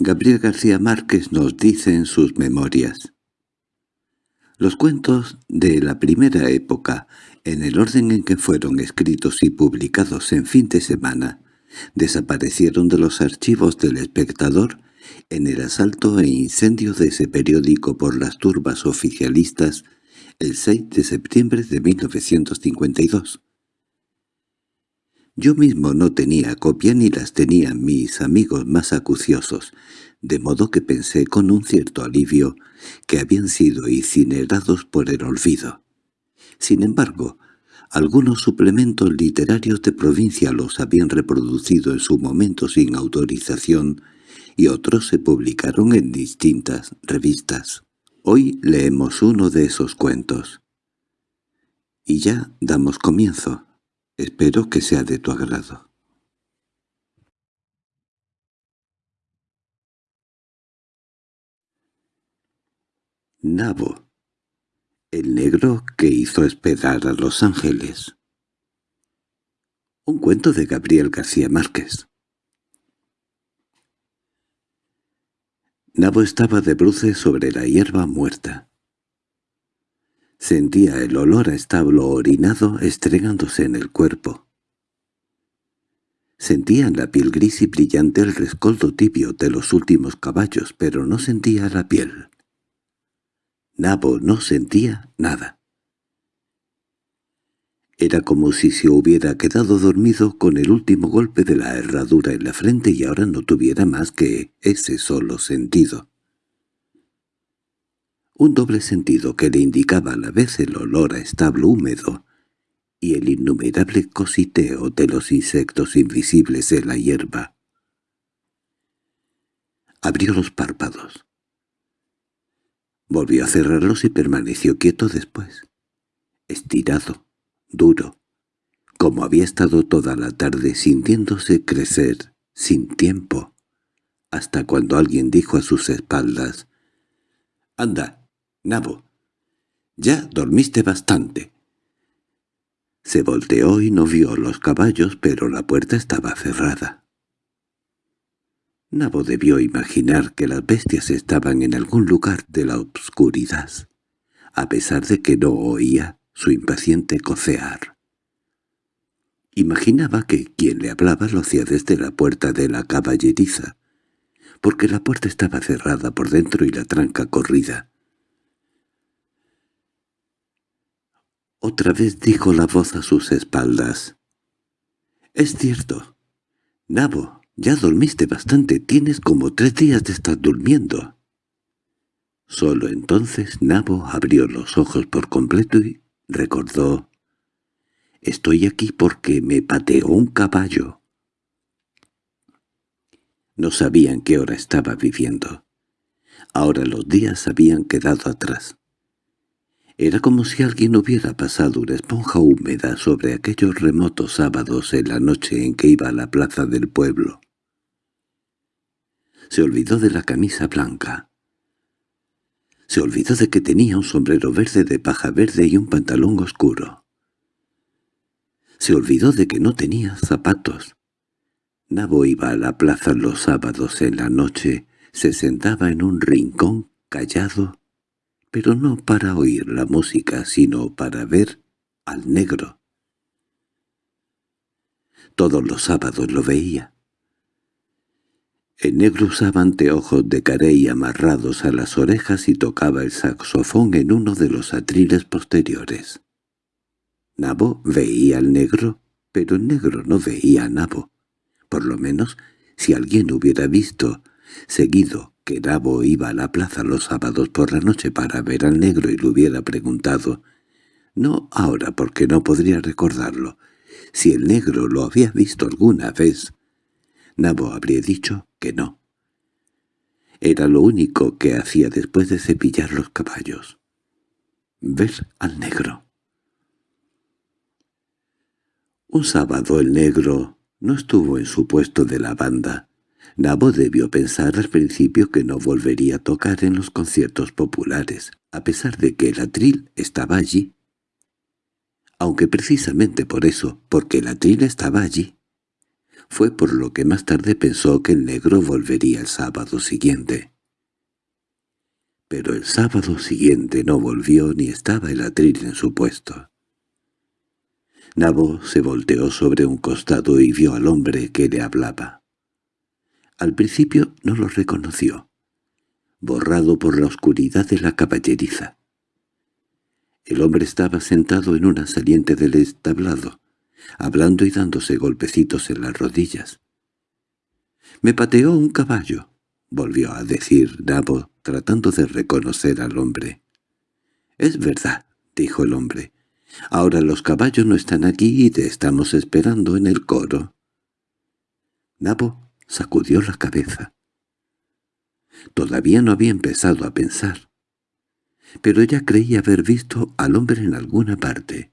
Gabriel García Márquez nos dice en sus memorias Los cuentos de la primera época, en el orden en que fueron escritos y publicados en fin de semana, desaparecieron de los archivos del espectador en el asalto e incendio de ese periódico por las turbas oficialistas el 6 de septiembre de 1952. Yo mismo no tenía copia ni las tenían mis amigos más acuciosos, de modo que pensé con un cierto alivio que habían sido incinerados por el olvido. Sin embargo, algunos suplementos literarios de provincia los habían reproducido en su momento sin autorización y otros se publicaron en distintas revistas. Hoy leemos uno de esos cuentos. Y ya damos comienzo. Espero que sea de tu agrado. Nabo El negro que hizo esperar a los ángeles Un cuento de Gabriel García Márquez Nabo estaba de bruces sobre la hierba muerta. Sentía el olor a establo orinado estregándose en el cuerpo. Sentía en la piel gris y brillante el rescoldo tibio de los últimos caballos, pero no sentía la piel. Nabo no sentía nada. Era como si se hubiera quedado dormido con el último golpe de la herradura en la frente y ahora no tuviera más que ese solo sentido un doble sentido que le indicaba a la vez el olor a establo húmedo y el innumerable cositeo de los insectos invisibles de la hierba. Abrió los párpados. Volvió a cerrarlos y permaneció quieto después, estirado, duro, como había estado toda la tarde sintiéndose crecer, sin tiempo, hasta cuando alguien dijo a sus espaldas, «Anda, Nabo, ya dormiste bastante. Se volteó y no vio los caballos, pero la puerta estaba cerrada. Nabo debió imaginar que las bestias estaban en algún lugar de la obscuridad, a pesar de que no oía su impaciente cocear. Imaginaba que quien le hablaba lo hacía desde la puerta de la caballeriza, porque la puerta estaba cerrada por dentro y la tranca corrida. Otra vez dijo la voz a sus espaldas. —Es cierto. Nabo, ya dormiste bastante, tienes como tres días de estar durmiendo. Solo entonces Nabo abrió los ojos por completo y recordó. «Estoy aquí porque me pateó un caballo». No sabían qué hora estaba viviendo. Ahora los días habían quedado atrás. Era como si alguien hubiera pasado una esponja húmeda sobre aquellos remotos sábados en la noche en que iba a la plaza del pueblo. Se olvidó de la camisa blanca. Se olvidó de que tenía un sombrero verde de paja verde y un pantalón oscuro. Se olvidó de que no tenía zapatos. Nabo iba a la plaza los sábados en la noche, se sentaba en un rincón callado pero no para oír la música, sino para ver al negro. Todos los sábados lo veía. El negro usaba anteojos de carey amarrados a las orejas y tocaba el saxofón en uno de los atriles posteriores. Nabo veía al negro, pero el negro no veía a Nabo. Por lo menos, si alguien hubiera visto, seguido que Nabo iba a la plaza los sábados por la noche para ver al negro y le hubiera preguntado, no ahora porque no podría recordarlo, si el negro lo había visto alguna vez, Nabo habría dicho que no. Era lo único que hacía después de cepillar los caballos. Ver al negro. Un sábado el negro no estuvo en su puesto de la banda, Nabo debió pensar al principio que no volvería a tocar en los conciertos populares, a pesar de que el atril estaba allí. Aunque precisamente por eso, porque el atril estaba allí. Fue por lo que más tarde pensó que el negro volvería el sábado siguiente. Pero el sábado siguiente no volvió ni estaba el atril en su puesto. Nabo se volteó sobre un costado y vio al hombre que le hablaba. Al principio no lo reconoció, borrado por la oscuridad de la caballeriza. El hombre estaba sentado en una saliente del establado, hablando y dándose golpecitos en las rodillas. «Me pateó un caballo», volvió a decir Nabo, tratando de reconocer al hombre. «Es verdad», dijo el hombre. «Ahora los caballos no están aquí y te estamos esperando en el coro». Nabo sacudió la cabeza. Todavía no había empezado a pensar, pero ya creía haber visto al hombre en alguna parte.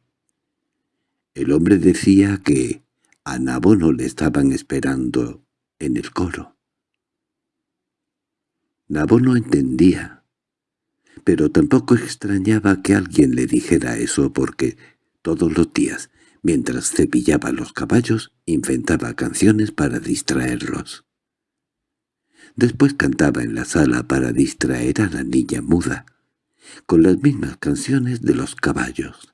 El hombre decía que a Nabo no le estaban esperando en el coro. Nabo no entendía, pero tampoco extrañaba que alguien le dijera eso porque todos los días, mientras cepillaba los caballos, inventaba canciones para distraerlos. Después cantaba en la sala para distraer a la niña muda, con las mismas canciones de los caballos.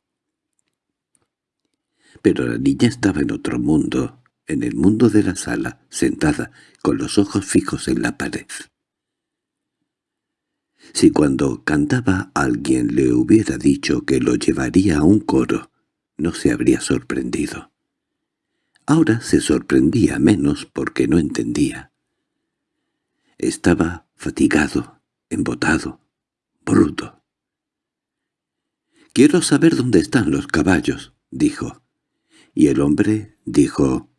Pero la niña estaba en otro mundo, en el mundo de la sala, sentada, con los ojos fijos en la pared. Si cuando cantaba alguien le hubiera dicho que lo llevaría a un coro, no se habría sorprendido. Ahora se sorprendía menos porque no entendía. Estaba fatigado, embotado, bruto. «Quiero saber dónde están los caballos», dijo. Y el hombre dijo,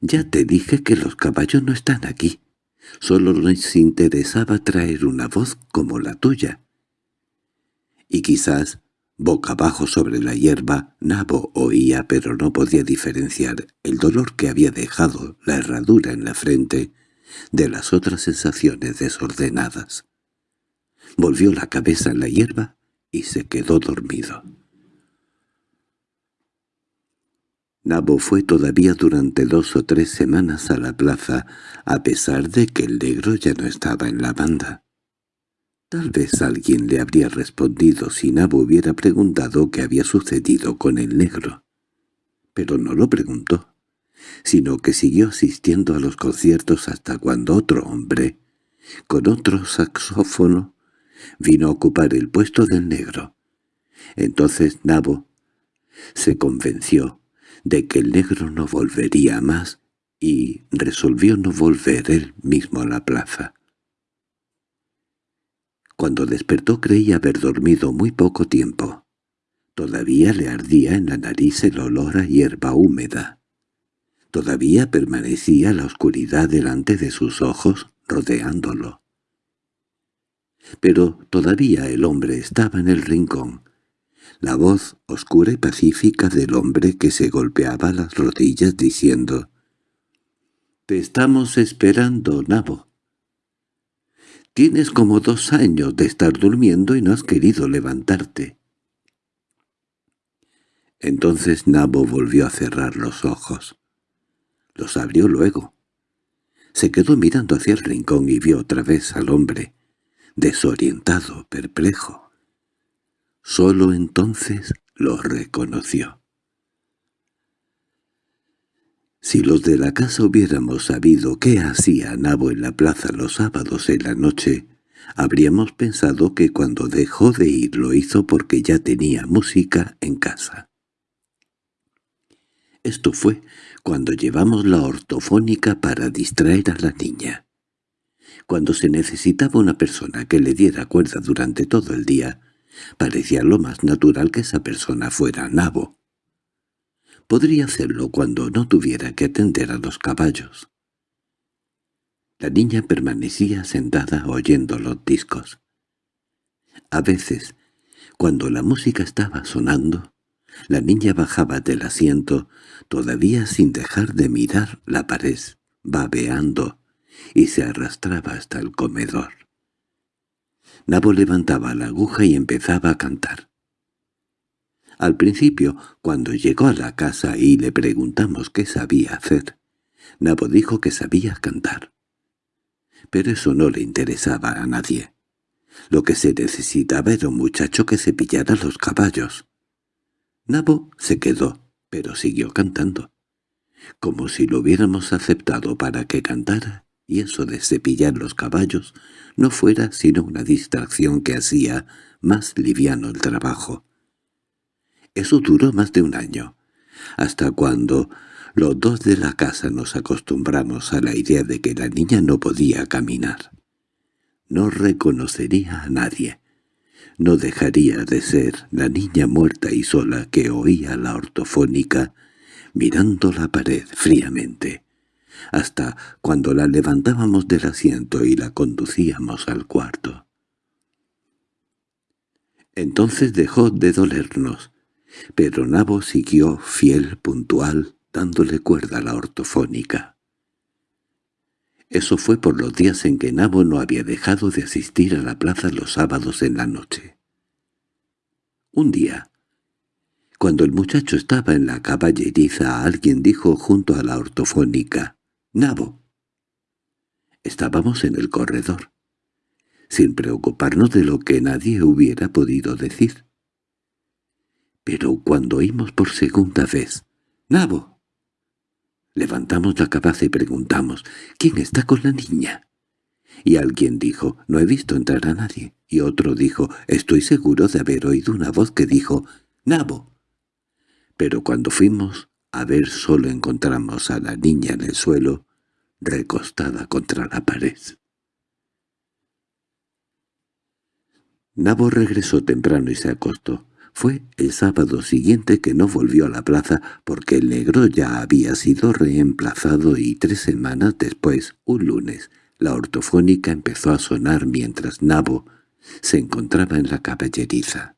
«Ya te dije que los caballos no están aquí. Solo nos interesaba traer una voz como la tuya». Y quizás, boca abajo sobre la hierba, Nabo oía pero no podía diferenciar el dolor que había dejado la herradura en la frente de las otras sensaciones desordenadas. Volvió la cabeza en la hierba y se quedó dormido. Nabo fue todavía durante dos o tres semanas a la plaza, a pesar de que el negro ya no estaba en la banda. Tal vez alguien le habría respondido si Nabo hubiera preguntado qué había sucedido con el negro. Pero no lo preguntó, sino que siguió asistiendo a los conciertos hasta cuando otro hombre, con otro saxófono, vino a ocupar el puesto del negro. Entonces Nabo se convenció de que el negro no volvería más y resolvió no volver él mismo a la plaza. Cuando despertó creía haber dormido muy poco tiempo. Todavía le ardía en la nariz el olor a hierba húmeda. Todavía permanecía la oscuridad delante de sus ojos, rodeándolo. Pero todavía el hombre estaba en el rincón, la voz oscura y pacífica del hombre que se golpeaba las rodillas diciendo «Te estamos esperando, Nabo. Tienes como dos años de estar durmiendo y no has querido levantarte». Entonces Nabo volvió a cerrar los ojos. Los abrió luego. Se quedó mirando hacia el rincón y vio otra vez al hombre, desorientado, perplejo. Solo entonces lo reconoció. Si los de la casa hubiéramos sabido qué hacía Nabo en la plaza los sábados en la noche, habríamos pensado que cuando dejó de ir lo hizo porque ya tenía música en casa. Esto fue cuando llevamos la ortofónica para distraer a la niña. Cuando se necesitaba una persona que le diera cuerda durante todo el día, Parecía lo más natural que esa persona fuera nabo. Podría hacerlo cuando no tuviera que atender a los caballos. La niña permanecía sentada oyendo los discos. A veces, cuando la música estaba sonando, la niña bajaba del asiento, todavía sin dejar de mirar la pared, babeando, y se arrastraba hasta el comedor. Nabo levantaba la aguja y empezaba a cantar. Al principio, cuando llegó a la casa y le preguntamos qué sabía hacer, Nabo dijo que sabía cantar. Pero eso no le interesaba a nadie. Lo que se necesitaba era un muchacho que cepillara los caballos. Nabo se quedó, pero siguió cantando. Como si lo hubiéramos aceptado para que cantara, y eso de cepillar los caballos no fuera sino una distracción que hacía más liviano el trabajo. Eso duró más de un año, hasta cuando los dos de la casa nos acostumbramos a la idea de que la niña no podía caminar. No reconocería a nadie. No dejaría de ser la niña muerta y sola que oía la ortofónica mirando la pared fríamente, hasta cuando la levantábamos del asiento y la conducíamos al cuarto. Entonces dejó de dolernos, pero Nabo siguió fiel, puntual, dándole cuerda a la ortofónica. Eso fue por los días en que Nabo no había dejado de asistir a la plaza los sábados en la noche. Un día, cuando el muchacho estaba en la caballeriza, alguien dijo junto a la ortofónica, «Nabo». Estábamos en el corredor, sin preocuparnos de lo que nadie hubiera podido decir. Pero cuando oímos por segunda vez, «¡Nabo!», Levantamos la cabeza y preguntamos, ¿quién está con la niña? Y alguien dijo, no he visto entrar a nadie. Y otro dijo, estoy seguro de haber oído una voz que dijo, Nabo. Pero cuando fuimos a ver solo encontramos a la niña en el suelo, recostada contra la pared. Nabo regresó temprano y se acostó. Fue el sábado siguiente que no volvió a la plaza porque el negro ya había sido reemplazado y tres semanas después, un lunes, la ortofónica empezó a sonar mientras Nabo se encontraba en la caballeriza.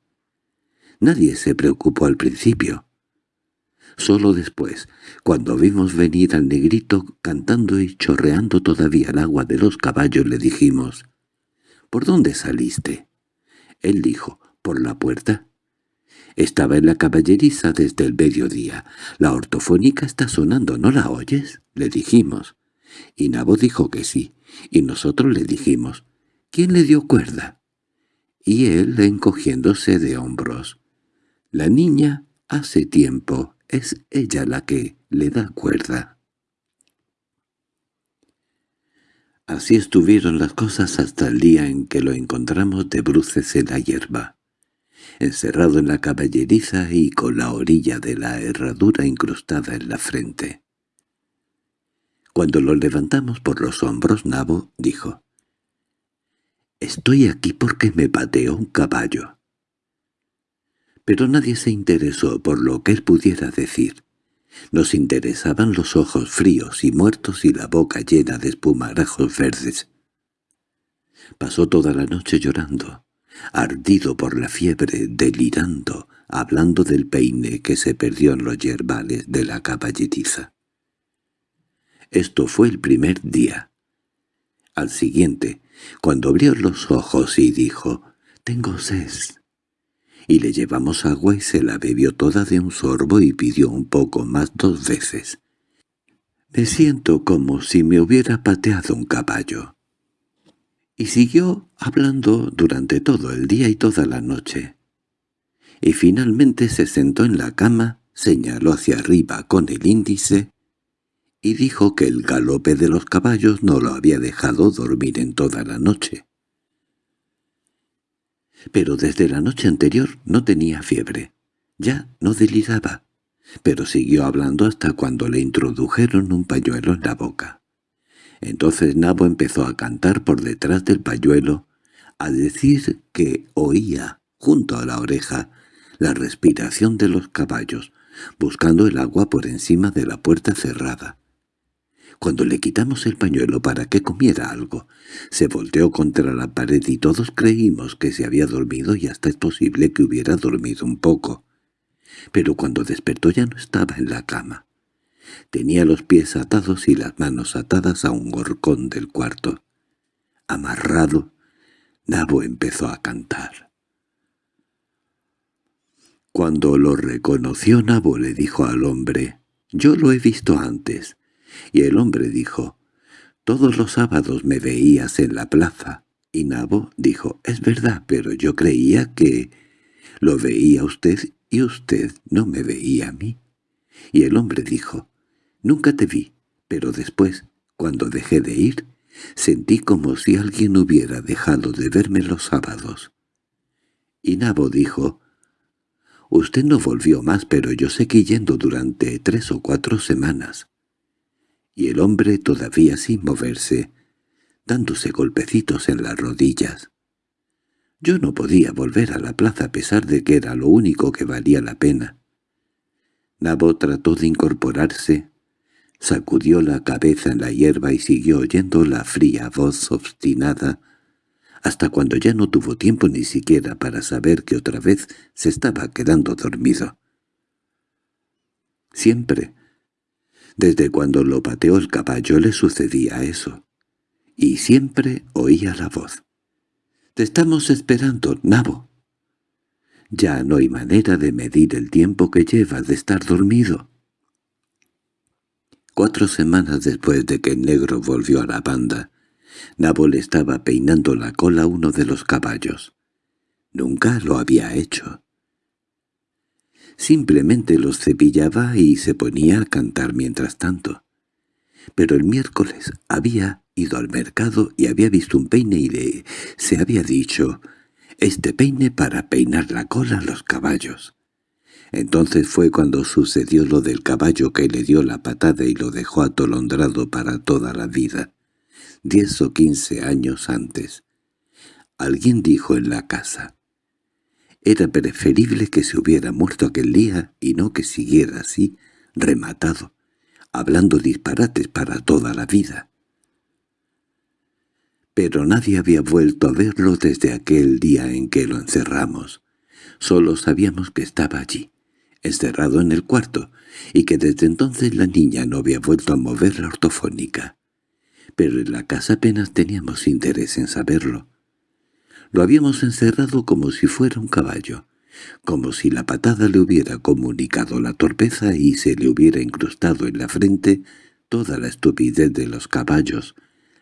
Nadie se preocupó al principio. Solo después, cuando vimos venir al negrito cantando y chorreando todavía el agua de los caballos, le dijimos, «¿Por dónde saliste?» Él dijo, «¿Por la puerta?» Estaba en la caballeriza desde el mediodía. La ortofónica está sonando, ¿no la oyes? Le dijimos. Y Nabo dijo que sí, y nosotros le dijimos, ¿quién le dio cuerda? Y él encogiéndose de hombros. La niña hace tiempo, es ella la que le da cuerda. Así estuvieron las cosas hasta el día en que lo encontramos de bruces en la hierba encerrado en la caballeriza y con la orilla de la herradura incrustada en la frente. Cuando lo levantamos por los hombros, Nabo dijo, «Estoy aquí porque me pateó un caballo». Pero nadie se interesó por lo que él pudiera decir. Nos interesaban los ojos fríos y muertos y la boca llena de espumarajos verdes. Pasó toda la noche llorando ardido por la fiebre, delirando, hablando del peine que se perdió en los yerbales de la caballeriza. Esto fue el primer día. Al siguiente, cuando abrió los ojos y dijo, «Tengo sed», y le llevamos agua y se la bebió toda de un sorbo y pidió un poco más dos veces. «Me siento como si me hubiera pateado un caballo» y siguió hablando durante todo el día y toda la noche. Y finalmente se sentó en la cama, señaló hacia arriba con el índice y dijo que el galope de los caballos no lo había dejado dormir en toda la noche. Pero desde la noche anterior no tenía fiebre, ya no deliraba, pero siguió hablando hasta cuando le introdujeron un pañuelo en la boca. Entonces Nabo empezó a cantar por detrás del pañuelo, a decir que oía, junto a la oreja, la respiración de los caballos, buscando el agua por encima de la puerta cerrada. Cuando le quitamos el pañuelo para que comiera algo, se volteó contra la pared y todos creímos que se había dormido y hasta es posible que hubiera dormido un poco. Pero cuando despertó ya no estaba en la cama. Tenía los pies atados y las manos atadas a un gorcón del cuarto. Amarrado, Nabo empezó a cantar. Cuando lo reconoció Nabo le dijo al hombre, «Yo lo he visto antes. Y el hombre dijo, «Todos los sábados me veías en la plaza». Y Nabo dijo, «Es verdad, pero yo creía que lo veía usted y usted no me veía a mí». Y el hombre dijo, «Nunca te vi, pero después, cuando dejé de ir, sentí como si alguien hubiera dejado de verme los sábados». Y Nabo dijo, «Usted no volvió más, pero yo seguí yendo durante tres o cuatro semanas». Y el hombre todavía sin moverse, dándose golpecitos en las rodillas. Yo no podía volver a la plaza a pesar de que era lo único que valía la pena. Nabo trató de incorporarse, sacudió la cabeza en la hierba y siguió oyendo la fría voz obstinada, hasta cuando ya no tuvo tiempo ni siquiera para saber que otra vez se estaba quedando dormido. Siempre, desde cuando lo pateó el caballo le sucedía eso, y siempre oía la voz. «Te estamos esperando, Nabo». Ya no hay manera de medir el tiempo que lleva de estar dormido. Cuatro semanas después de que el negro volvió a la banda, Nabo le estaba peinando la cola a uno de los caballos. Nunca lo había hecho. Simplemente los cepillaba y se ponía a cantar mientras tanto. Pero el miércoles había ido al mercado y había visto un peine y le se había dicho este peine para peinar la cola a los caballos. Entonces fue cuando sucedió lo del caballo que le dio la patada y lo dejó atolondrado para toda la vida, diez o quince años antes. Alguien dijo en la casa, «Era preferible que se hubiera muerto aquel día y no que siguiera así, rematado, hablando disparates para toda la vida» pero nadie había vuelto a verlo desde aquel día en que lo encerramos. Solo sabíamos que estaba allí, encerrado en el cuarto, y que desde entonces la niña no había vuelto a mover la ortofónica. Pero en la casa apenas teníamos interés en saberlo. Lo habíamos encerrado como si fuera un caballo, como si la patada le hubiera comunicado la torpeza y se le hubiera incrustado en la frente toda la estupidez de los caballos,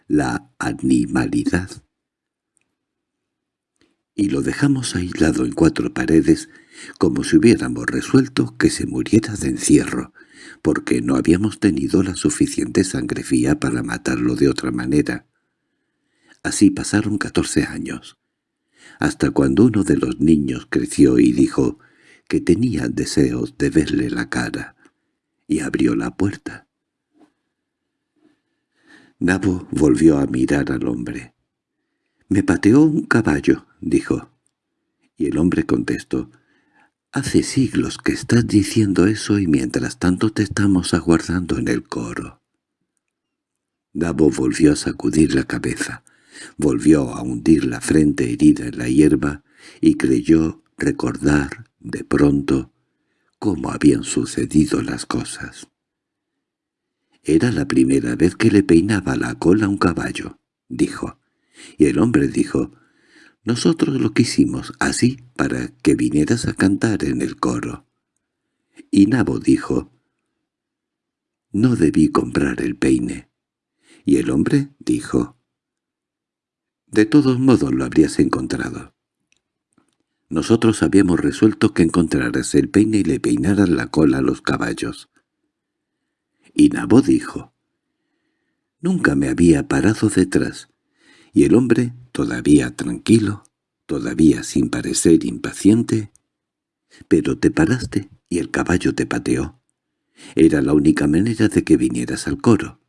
la animalidad. Y lo dejamos aislado en cuatro paredes, como si hubiéramos resuelto que se muriera de encierro, porque no habíamos tenido la suficiente sangre fría para matarlo de otra manera. Así pasaron catorce años, hasta cuando uno de los niños creció y dijo que tenía deseos de verle la cara, y abrió la puerta. Nabo volvió a mirar al hombre. «Me pateó un caballo», dijo. Y el hombre contestó, «Hace siglos que estás diciendo eso y mientras tanto te estamos aguardando en el coro». Nabo volvió a sacudir la cabeza, volvió a hundir la frente herida en la hierba y creyó recordar, de pronto, cómo habían sucedido las cosas. Era la primera vez que le peinaba la cola a un caballo, dijo. Y el hombre dijo, «Nosotros lo quisimos así para que vinieras a cantar en el coro». Y Nabo dijo, «No debí comprar el peine». Y el hombre dijo, «De todos modos lo habrías encontrado». Nosotros habíamos resuelto que encontraras el peine y le peinaras la cola a los caballos. Y Nabo dijo, «Nunca me había parado detrás». Y el hombre, todavía tranquilo, todavía sin parecer impaciente, «Pero te paraste y el caballo te pateó. Era la única manera de que vinieras al coro».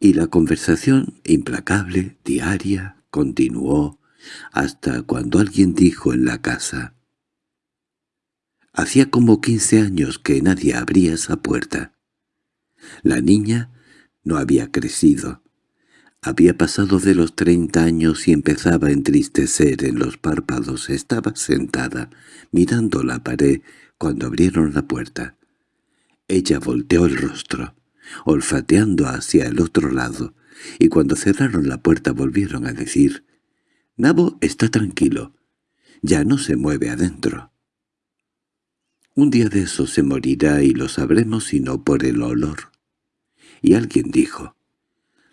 Y la conversación, implacable, diaria, continuó, hasta cuando alguien dijo en la casa, «Hacía como quince años que nadie abría esa puerta». La niña no había crecido. Había pasado de los treinta años y empezaba a entristecer en los párpados. Estaba sentada, mirando la pared, cuando abrieron la puerta. Ella volteó el rostro, olfateando hacia el otro lado, y cuando cerraron la puerta volvieron a decir, «Nabo está tranquilo, ya no se mueve adentro». Un día de eso se morirá y lo sabremos sino por el olor. Y alguien dijo,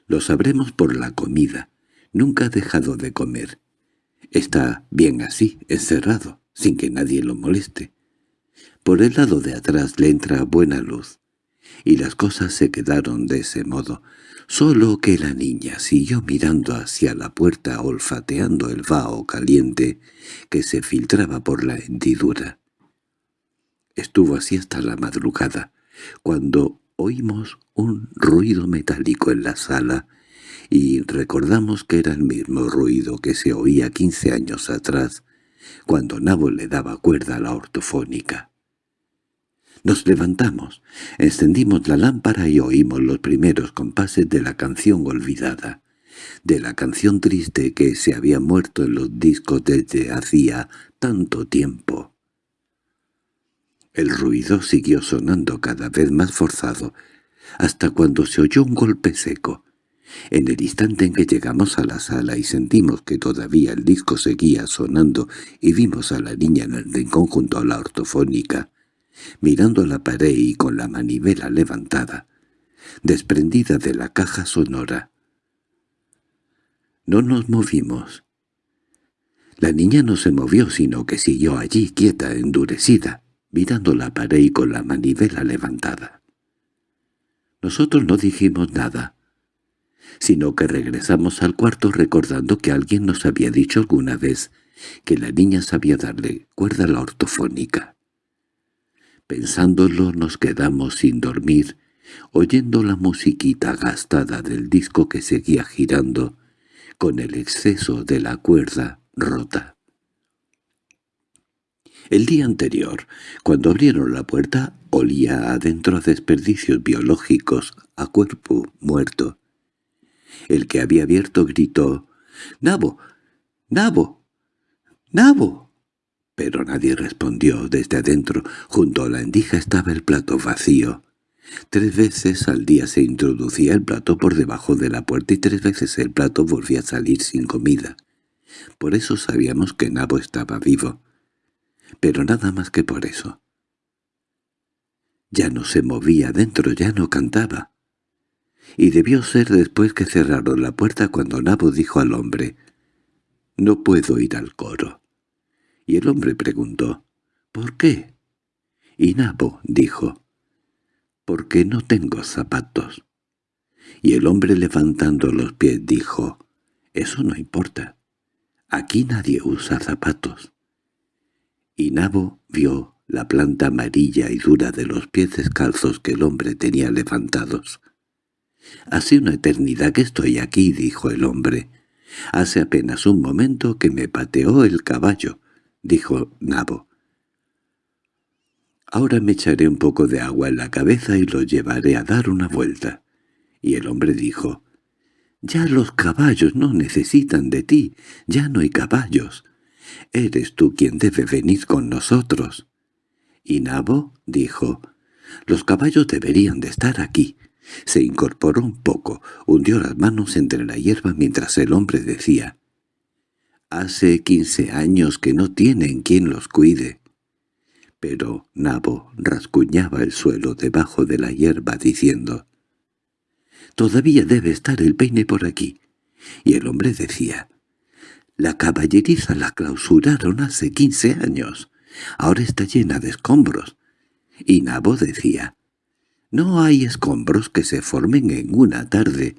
«Lo sabremos por la comida. Nunca ha dejado de comer. Está bien así, encerrado, sin que nadie lo moleste. Por el lado de atrás le entra buena luz. Y las cosas se quedaron de ese modo, solo que la niña siguió mirando hacia la puerta olfateando el vaho caliente que se filtraba por la hendidura. Estuvo así hasta la madrugada, cuando oímos un ruido metálico en la sala y recordamos que era el mismo ruido que se oía quince años atrás, cuando Nabo le daba cuerda a la ortofónica. Nos levantamos, encendimos la lámpara y oímos los primeros compases de la canción olvidada, de la canción triste que se había muerto en los discos desde hacía tanto tiempo. El ruido siguió sonando cada vez más forzado, hasta cuando se oyó un golpe seco. En el instante en que llegamos a la sala y sentimos que todavía el disco seguía sonando y vimos a la niña en el rincón junto a la ortofónica, mirando la pared y con la manivela levantada, desprendida de la caja sonora. No nos movimos. La niña no se movió, sino que siguió allí quieta, endurecida, mirando la pared y con la manivela levantada. Nosotros no dijimos nada, sino que regresamos al cuarto recordando que alguien nos había dicho alguna vez que la niña sabía darle cuerda a la ortofónica. Pensándolo nos quedamos sin dormir, oyendo la musiquita gastada del disco que seguía girando, con el exceso de la cuerda rota. El día anterior, cuando abrieron la puerta, olía adentro a desperdicios biológicos, a cuerpo muerto. El que había abierto gritó, «¡Nabo! ¡Nabo! ¡Nabo!» Pero nadie respondió desde adentro. Junto a la endija estaba el plato vacío. Tres veces al día se introducía el plato por debajo de la puerta y tres veces el plato volvía a salir sin comida. Por eso sabíamos que Nabo estaba vivo. Pero nada más que por eso. Ya no se movía dentro, ya no cantaba. Y debió ser después que cerraron la puerta cuando Nabo dijo al hombre, «No puedo ir al coro». Y el hombre preguntó, «¿Por qué?» Y Nabo dijo, «Porque no tengo zapatos». Y el hombre levantando los pies dijo, «Eso no importa. Aquí nadie usa zapatos». Y Nabo vio la planta amarilla y dura de los pies descalzos que el hombre tenía levantados. «Hace una eternidad que estoy aquí», dijo el hombre. «Hace apenas un momento que me pateó el caballo dijo Nabo. Ahora me echaré un poco de agua en la cabeza y lo llevaré a dar una vuelta. Y el hombre dijo, «Ya los caballos no necesitan de ti, ya no hay caballos. Eres tú quien debe venir con nosotros». Y Nabo dijo, «Los caballos deberían de estar aquí». Se incorporó un poco, hundió las manos entre la hierba mientras el hombre decía, Hace quince años que no tienen quien los cuide. Pero Nabo rascuñaba el suelo debajo de la hierba diciendo, «Todavía debe estar el peine por aquí». Y el hombre decía, «La caballeriza la clausuraron hace quince años. Ahora está llena de escombros». Y Nabo decía, «No hay escombros que se formen en una tarde.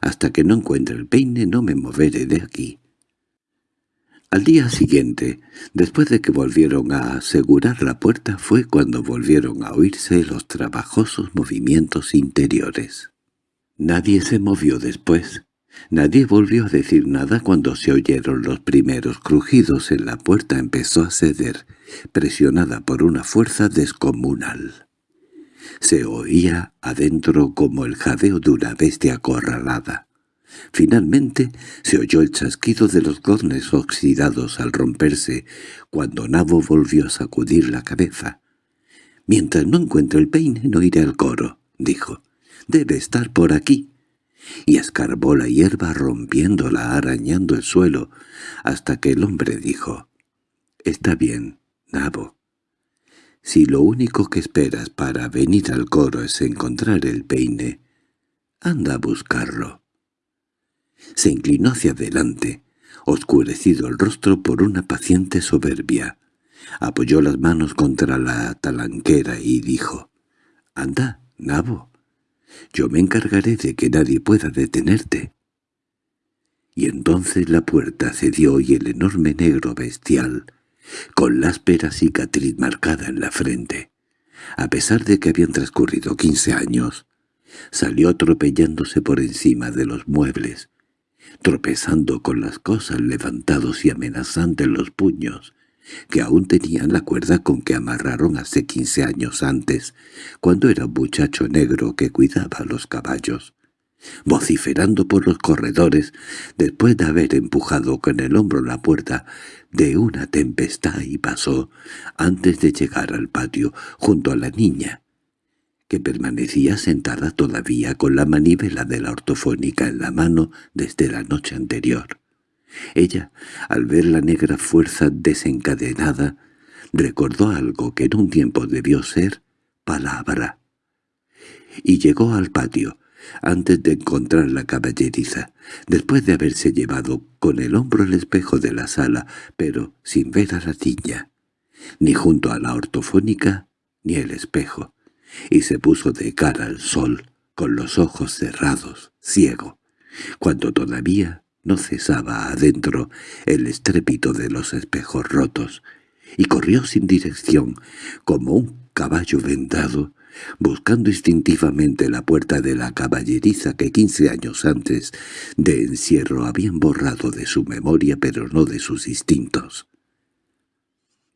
Hasta que no encuentre el peine no me moveré de aquí». Al día siguiente, después de que volvieron a asegurar la puerta, fue cuando volvieron a oírse los trabajosos movimientos interiores. Nadie se movió después. Nadie volvió a decir nada cuando se oyeron los primeros crujidos en la puerta empezó a ceder, presionada por una fuerza descomunal. Se oía adentro como el jadeo de una bestia acorralada. Finalmente se oyó el chasquido de los goznes oxidados al romperse, cuando Nabo volvió a sacudir la cabeza. «Mientras no encuentre el peine no iré al coro», dijo. «Debe estar por aquí». Y escarbó la hierba rompiéndola, arañando el suelo, hasta que el hombre dijo, «Está bien, Nabo. Si lo único que esperas para venir al coro es encontrar el peine, Anda a buscarlo. Se inclinó hacia adelante, oscurecido el rostro por una paciente soberbia. Apoyó las manos contra la talanquera y dijo, «Anda, Nabo, yo me encargaré de que nadie pueda detenerte». Y entonces la puerta cedió y el enorme negro bestial, con la áspera cicatriz marcada en la frente, a pesar de que habían transcurrido quince años, salió atropellándose por encima de los muebles, tropezando con las cosas levantados y amenazando en los puños, que aún tenían la cuerda con que amarraron hace quince años antes, cuando era un muchacho negro que cuidaba los caballos, vociferando por los corredores después de haber empujado con el hombro la puerta de una tempestad y pasó, antes de llegar al patio, junto a la niña, que permanecía sentada todavía con la manivela de la ortofónica en la mano desde la noche anterior. Ella, al ver la negra fuerza desencadenada, recordó algo que en un tiempo debió ser palabra. Y llegó al patio, antes de encontrar la caballeriza, después de haberse llevado con el hombro el espejo de la sala, pero sin ver a la niña, ni junto a la ortofónica ni el espejo y se puso de cara al sol, con los ojos cerrados, ciego, cuando todavía no cesaba adentro el estrépito de los espejos rotos, y corrió sin dirección, como un caballo vendado, buscando instintivamente la puerta de la caballeriza que quince años antes de encierro habían borrado de su memoria pero no de sus instintos.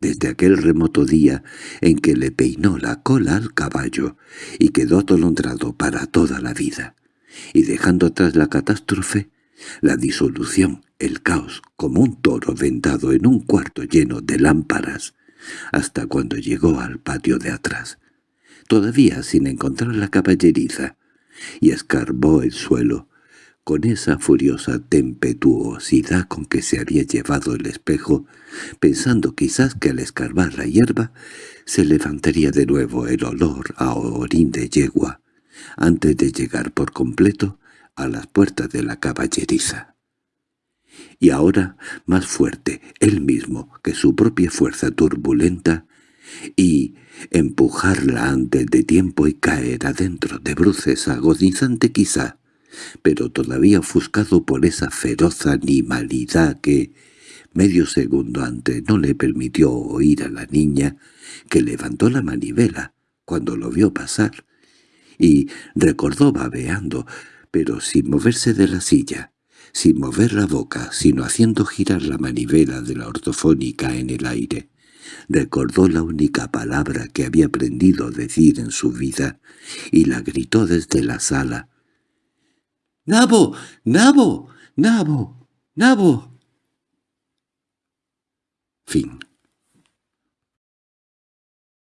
Desde aquel remoto día en que le peinó la cola al caballo y quedó atolondrado para toda la vida, y dejando atrás la catástrofe, la disolución, el caos, como un toro vendado en un cuarto lleno de lámparas, hasta cuando llegó al patio de atrás, todavía sin encontrar la caballeriza, y escarbó el suelo, con esa furiosa tempetuosidad con que se había llevado el espejo, pensando quizás que al escarbar la hierba se levantaría de nuevo el olor a orín de yegua, antes de llegar por completo a las puertas de la caballeriza. Y ahora, más fuerte, él mismo, que su propia fuerza turbulenta, y empujarla antes de tiempo y caer adentro de bruces agonizante quizá, pero todavía ofuscado por esa feroz animalidad que, medio segundo antes, no le permitió oír a la niña, que levantó la manivela cuando lo vio pasar, y recordó babeando, pero sin moverse de la silla, sin mover la boca, sino haciendo girar la manivela de la ortofónica en el aire. Recordó la única palabra que había aprendido a decir en su vida, y la gritó desde la sala, —¡Nabo! ¡Nabo! ¡Nabo! ¡Nabo! Fin